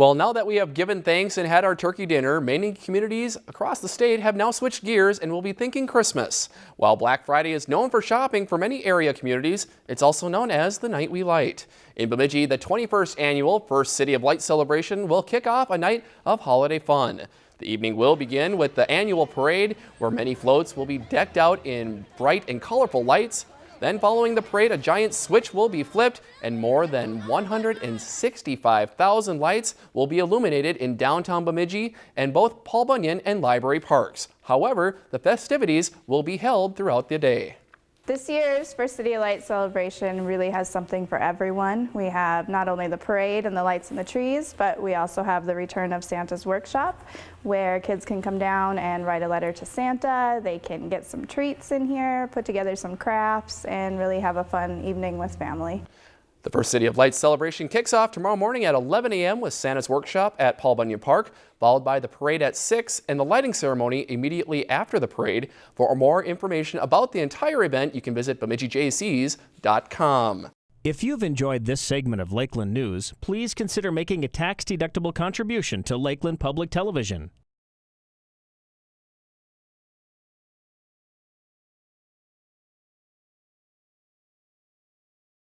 Well, now that we have given thanks and had our turkey dinner, many communities across the state have now switched gears and will be thinking Christmas. While Black Friday is known for shopping for many area communities, it's also known as the Night We Light. In Bemidji, the 21st annual First City of Light celebration will kick off a night of holiday fun. The evening will begin with the annual parade, where many floats will be decked out in bright and colorful lights, then following the parade, a giant switch will be flipped and more than 165,000 lights will be illuminated in downtown Bemidji and both Paul Bunyan and Library Parks. However, the festivities will be held throughout the day. This year's First City of Light celebration really has something for everyone. We have not only the parade and the lights and the trees, but we also have the return of Santa's workshop where kids can come down and write a letter to Santa. They can get some treats in here, put together some crafts, and really have a fun evening with family. The First City of Lights celebration kicks off tomorrow morning at 11 a.m. with Santa's Workshop at Paul Bunyan Park, followed by the parade at 6 and the lighting ceremony immediately after the parade. For more information about the entire event, you can visit BemidjiJCs.com. If you've enjoyed this segment of Lakeland News, please consider making a tax-deductible contribution to Lakeland Public Television.